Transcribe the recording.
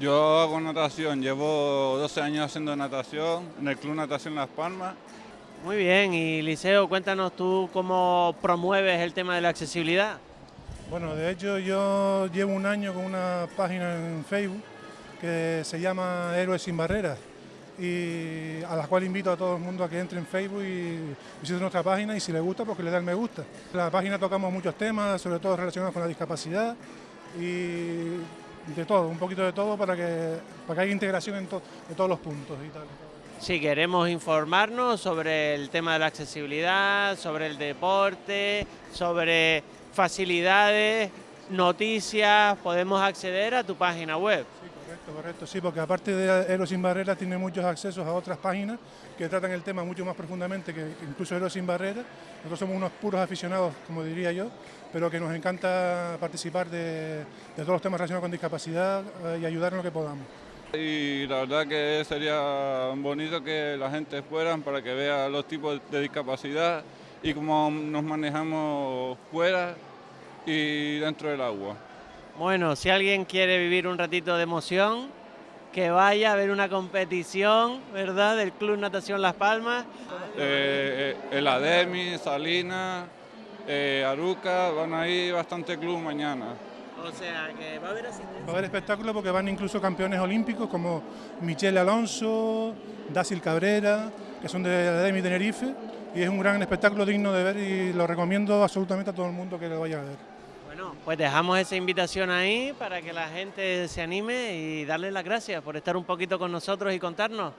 Yo hago natación, llevo 12 años haciendo natación en el Club Natación Las Palmas. Muy bien, y Liceo, cuéntanos tú cómo promueves el tema de la accesibilidad. Bueno, de hecho yo llevo un año con una página en Facebook que se llama Héroes sin Barreras y a la cual invito a todo el mundo a que entre en Facebook y visite nuestra página y si le gusta, pues que le den me gusta. En la página tocamos muchos temas, sobre todo relacionados con la discapacidad y de todo, un poquito de todo para que, para que haya integración en, en todos los puntos y tal. Si queremos informarnos sobre el tema de la accesibilidad, sobre el deporte, sobre facilidades, noticias, podemos acceder a tu página web. Sí, correcto, correcto, sí, porque aparte de Héroes sin Barreras tiene muchos accesos a otras páginas que tratan el tema mucho más profundamente que incluso Héroes sin Barreras. Nosotros somos unos puros aficionados, como diría yo, pero que nos encanta participar de, de todos los temas relacionados con discapacidad eh, y ayudar en lo que podamos. Y la verdad que sería bonito que la gente fuera para que vea los tipos de discapacidad y cómo nos manejamos fuera y dentro del agua. Bueno, si alguien quiere vivir un ratito de emoción, que vaya a ver una competición, ¿verdad?, del Club Natación Las Palmas. Eh, eh, el Ademi, Salinas, eh, Aruca, van a ir bastante club mañana. O sea, que va a haber asistencia. Va a haber espectáculos porque van incluso campeones olímpicos como Michelle Alonso, Dácil Cabrera, que son de la Ademi Tenerife, y es un gran espectáculo digno de ver y lo recomiendo absolutamente a todo el mundo que lo vaya a ver. Pues dejamos esa invitación ahí para que la gente se anime y darle las gracias por estar un poquito con nosotros y contarnos.